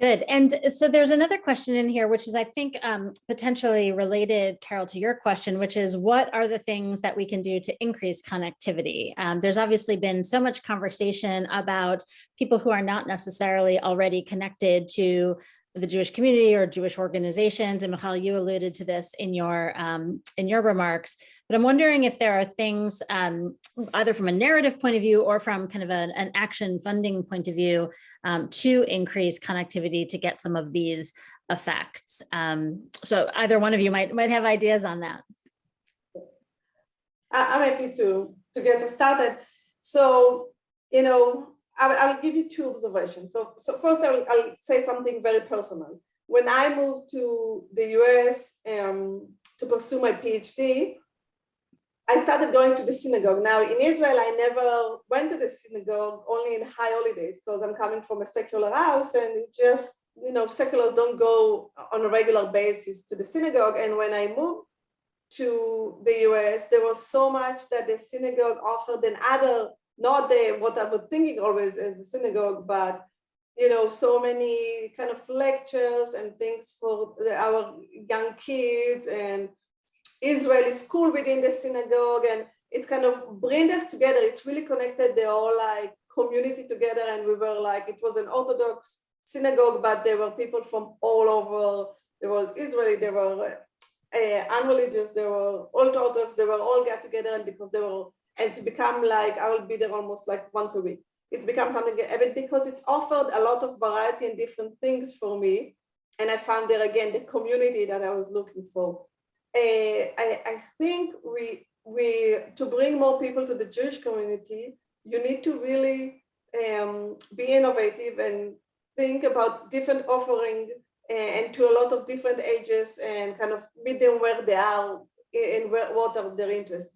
Good. And so there's another question in here, which is, I think, um, potentially related, Carol, to your question, which is what are the things that we can do to increase connectivity? Um, there's obviously been so much conversation about people who are not necessarily already connected to the Jewish community or Jewish organizations. And Michal, you alluded to this in your um, in your remarks. But I'm wondering if there are things um, either from a narrative point of view or from kind of an, an action funding point of view um, to increase connectivity to get some of these effects. Um, so either one of you might might have ideas on that. I'm happy to, to get started. So, you know, I, I will give you two observations. So, so first I'll, I'll say something very personal. When I moved to the US um, to pursue my PhD, I started going to the synagogue. Now in Israel, I never went to the synagogue, only in high holidays, because I'm coming from a secular house and just, you know, seculars don't go on a regular basis to the synagogue. And when I moved to the US, there was so much that the synagogue offered than other, not the what I was thinking always as a synagogue, but you know, so many kind of lectures and things for the, our young kids and Israeli school within the synagogue, and it kind of bring us together. It's really connected the whole like community together, and we were like it was an Orthodox synagogue, but there were people from all over. There was Israeli, there were uh, unreligious, there were ultra Orthodox, they were all get together, and because they were and to become like I will be there almost like once a week. It's become something and because it's offered a lot of variety and different things for me, and I found there again the community that I was looking for. Uh, I, I think we we to bring more people to the Jewish community, you need to really um, be innovative and think about different offering and to a lot of different ages and kind of meet them where they are and where, what are their interests.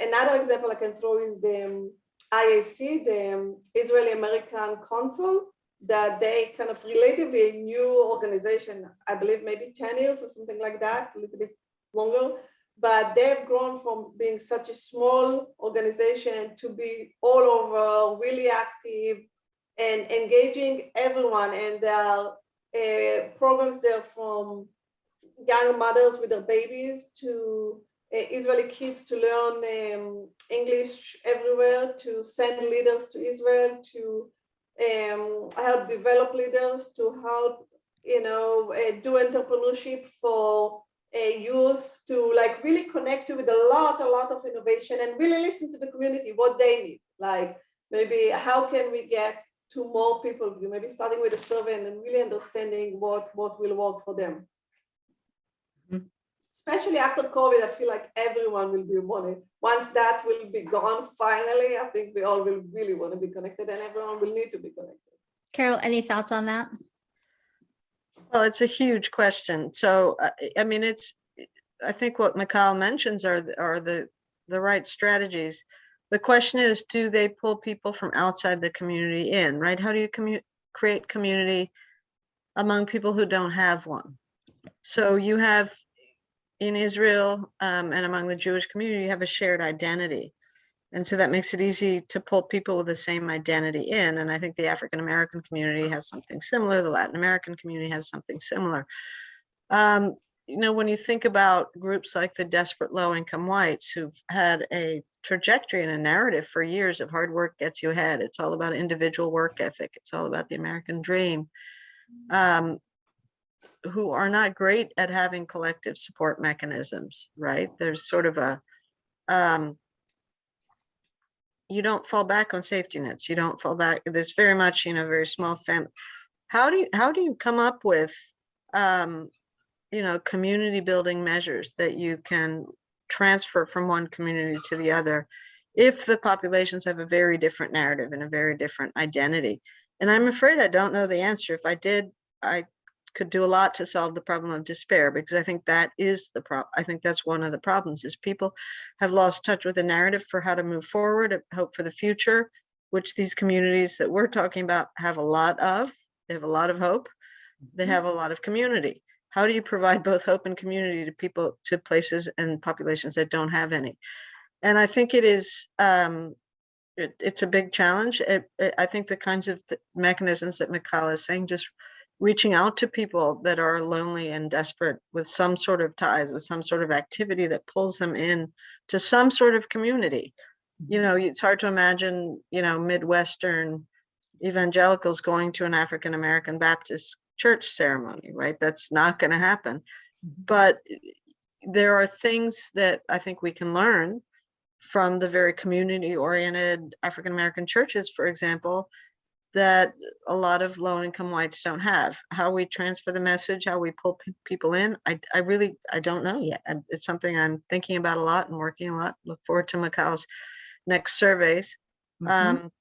Another example I can throw is the um, IAC, the um, Israeli American Council, that they kind of relatively a new organization, I believe maybe 10 years or something like that, a little bit longer, but they've grown from being such a small organization to be all over, really active and engaging everyone. And there are uh, programs there from young mothers with their babies to uh, Israeli kids to learn um, English everywhere, to send leaders to Israel, to um, help develop leaders, to help, you know, uh, do entrepreneurship for uh, youth, to like really connect with a lot, a lot of innovation and really listen to the community, what they need. Like maybe how can we get to more people, You maybe starting with a survey and then really understanding what, what will work for them. Mhm. Especially after COVID, I feel like everyone will be wanting, once that will be gone finally, I think we all will really want to be connected and everyone will need to be connected. Carol, any thoughts on that? Well, it's a huge question. So, uh, I mean, it's, I think what Michal mentions are, the- are the, the right strategies. The question is, do they pull people from outside the community in, right? How do you commu- create community among people who don't have one? So you have in Israel um, and among the Jewish community, you have a shared identity. And so that makes it easy to pull people with the same identity in. And I think the African American community has something similar. The Latin American community has something similar. Um, you know, when you think about groups like the desperate low income whites who've had a trajectory and a narrative for years of hard work gets you ahead. It's all about individual work ethic. It's all about the American dream. Um, who are not great at having collective support mechanisms, right? There's sort of a um, you don't fall back on safety nets. You don't fall back. There's very much, you know, very small fam. How do you, how do you come up with, um, you know, community building measures that you can transfer from one community to the other if the populations have a very different narrative and a very different identity? And I'm afraid I don't know the answer. If I did, I could do a lot to solve the problem of despair because I think that is the problem. I think that's one of the problems is people have lost touch with the narrative for how to move forward, uh, hope for the future, which these communities that we're talking about have a lot of. They have a lot of hope. They have a lot of community. How do you provide both hope and community to people, to places and populations that don't have any? And I think it is, um, it, it's a big challenge. It, it- I think the kinds of th- mechanisms that Michal is saying, just reaching out to people that are lonely and desperate with some sort of ties, with some sort of activity that pulls them in to some sort of community. You know, it's hard to imagine, you know, Midwestern evangelicals going to an African American Baptist church ceremony, right? That's not going to happen. But eh, there are things that I think we can learn from the very community oriented African American churches, for example, that a lot of low income whites don't have. How we transfer the message, how we pull people in, I, I really, I don't know yet. It's something I'm thinking about a lot and working a lot. Look forward to Michal's next surveys. Mhm. Um,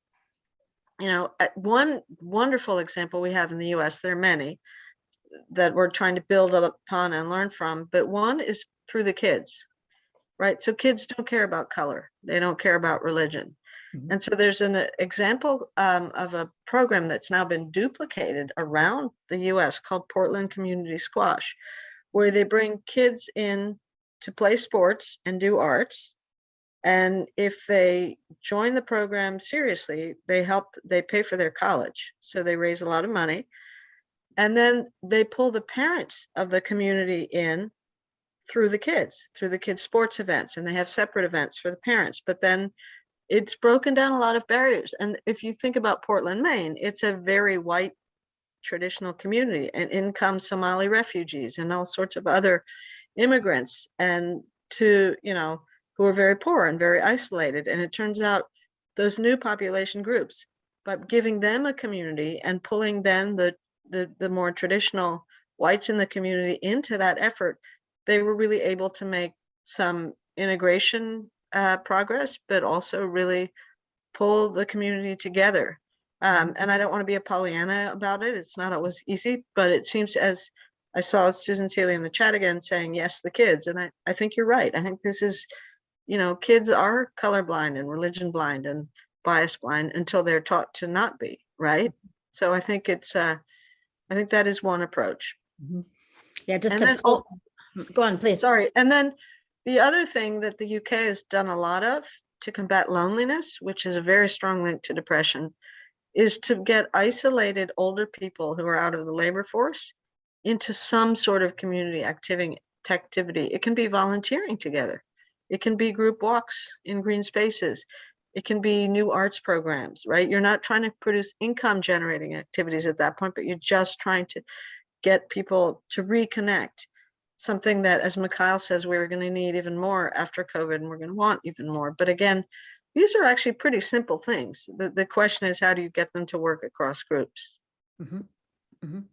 you know, one wonderful example we have in the US, there are many that we're trying to build upon and learn from, but one is through the kids, right? So kids don't care about color. They don't care about religion. Mhm. And so there's an uh, example um, of a program that's now been duplicated around the US called Portland Community Squash, where they bring kids in to play sports and do arts. And if they join the program seriously, they help, they pay for their college. So they raise a lot of money. And then they pull the parents of the community in through the kids, through the kids' sports events, and they have separate events for the parents. But then it's broken down a lot of barriers. And if you think about Portland, Maine, it's a very white traditional community and in come Somali refugees and all sorts of other immigrants and to, you know, who are very poor and very isolated. And it turns out those new population groups, by giving them a community and pulling then the, the, the more traditional whites in the community into that effort, they were really able to make some integration uh, progress, but also really pull the community together. Um, and I don't want to be a Pollyanna about it. It's not always easy, but it seems as I saw Susan Seeley in the chat again saying, yes, the kids. And I, I think you're right. I think this is, you know, kids are colorblind and religion blind and bias blind until they're taught to not be, right? So I think it's, uh, I think that is one approach. Mhm. Yeah, just And to then pull, go on, please. Sorry. And then the other thing that the UK has done a lot of to combat loneliness, which is a very strong link to depression, is to get isolated older people who are out of the labor force into some sort of community activity. It can be volunteering together. It can be group walks in green spaces. It can be new arts programs, right? You're not trying to produce income generating activities at that point, but you're just trying to get people to reconnect something that, as Michal says, we're going to need even more after COVID and we're going to want even more. But again, these are actually pretty simple things. The, the question is, how do you get them to work across groups? Mhm, mhm.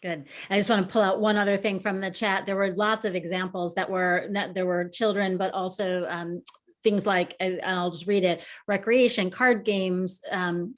Good. I just want to pull out one other thing from the chat. There were lots of examples that were, there were children, but also um, things like, and I'll just read it, recreation, card games, um,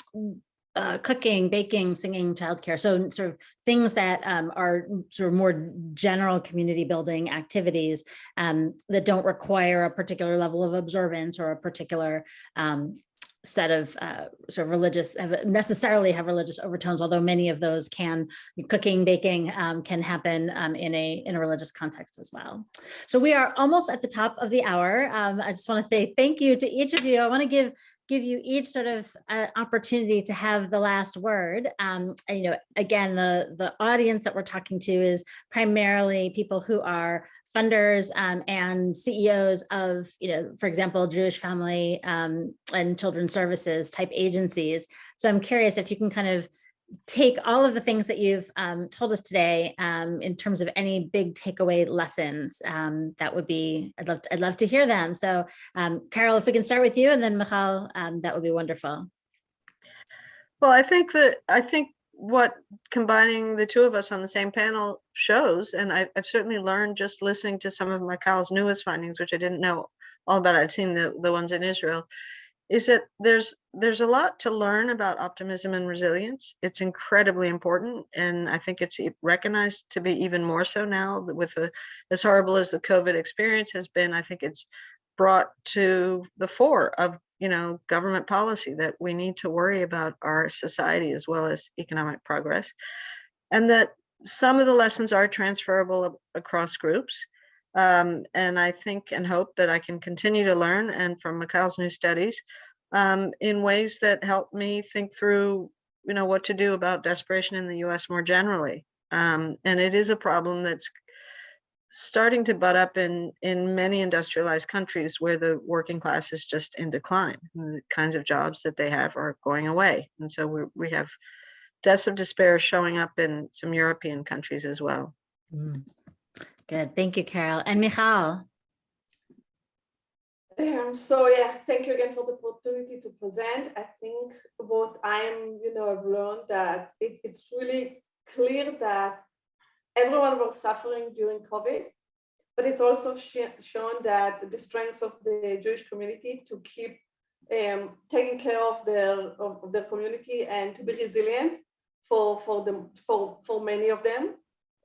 uh, cooking, baking, singing, childcare. So sort of things that um, are sort of more general community building activities um, that don't require a particular level of observance or a particular um, set of uh, sort of religious, have- necessarily have religious overtones, although many of those can, cooking, baking um, can happen um, in a, in a religious context as well. So we are almost at the top of the hour. Um, I just want to say thank you to each of you. I want to give give you each sort of uh, opportunity to have the last word. Um, and, you know, again, the, the audience that we're talking to is primarily people who are funders um, and CEOs of, you know, for example, Jewish family um, and children's services type agencies. So I'm curious if you can kind of take all of the things that you've um, told us today um, in terms of any big takeaway lessons. Um, that would be, I'd love, to, I'd love to hear them. So um, Carol, if we can start with you and then Michal, um, that would be wonderful. Well, I think that, I think what combining the two of us on the same panel shows, and I, I've certainly learned just listening to some of Michal's newest findings, which I didn't know all about. I'd seen the, the ones in Israel, is that there's there's a lot to learn about optimism and resilience. It's incredibly important, and I think it's recognized to be even more so now with the as horrible as the COVID experience has been. I think it's brought to the fore of you know government policy that we need to worry about our society as well as economic progress, and that some of the lessons are transferable across groups. Um, and I think and hope that I can continue to learn and from Michal's new studies um, in ways that help me think through, you know, what to do about desperation in the US more generally. Um, and it is a problem that's starting to butt up in, in many industrialized countries where the working class is just in decline. The kinds of jobs that they have are going away. And so we we have deaths of despair showing up in some European countries as well. Mm. Good, thank you, Carol. And Michal. Um, so yeah, thank you again for the opportunity to present. I think what I'm, you know, I've learned that it, it's really clear that everyone was suffering during COVID, but it's also sh- shown that the strengths of the Jewish community to keep um, taking care of their of, their community and to be resilient for for them for for many of them.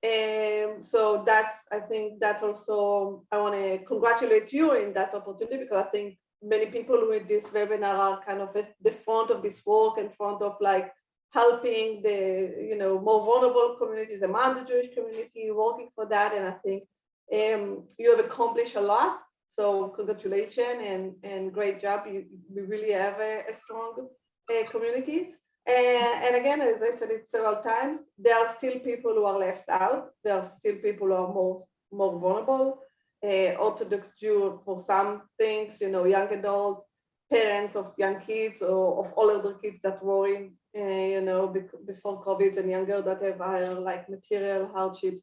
Um, so that's, I think that's also, I want to congratulate you in that opportunity because I think many people with this webinar are kind of at the front of this work in front of like helping the, you know, more vulnerable communities among the Jewish community, working for that. And I think um, you have accomplished a lot. So congratulations and, and great job. You, really have a, a strong uh, community. And, and again, as I said it several times, there are still people who are left out. There are still people who are more, more vulnerable. Uh, Orthodox Jew for some things, you know, young adult, parents of young kids or of older kids that in, uh, you know, before COVID and younger that have higher like material hardships.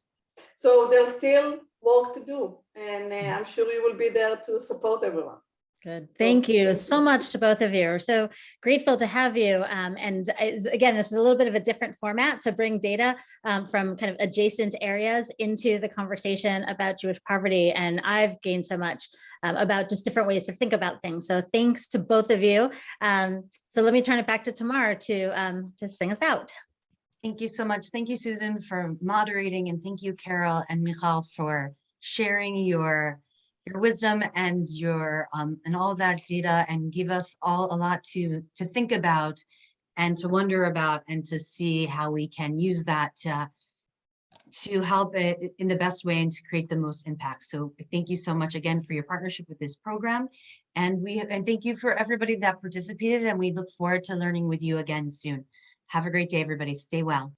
So there's still work to do. And uh, I'm sure you will be there to support everyone. Good. Thank you so much to both of you. We're so grateful to have you. Um, and as- again, this is a little bit of a different format to bring data um, from kind of adjacent areas into the conversation about Jewish poverty. And I've gained so much um, about just different ways to think about things. So thanks to both of you. Um, so let me turn it back to Tamar to, um, to sing us out. Thank you so much. Thank you, Susan, for moderating, and thank you, Carol and Michal, for sharing your your wisdom and your um, and all that data, and give us all a lot to to think about, and to wonder about, and to see how we can use that to to help it in the best way and to create the most impact. So thank you so much again for your partnership with this program. And we and thank you for everybody that participated and we look forward to learning with you again soon. Have a great day, everybody. Stay well.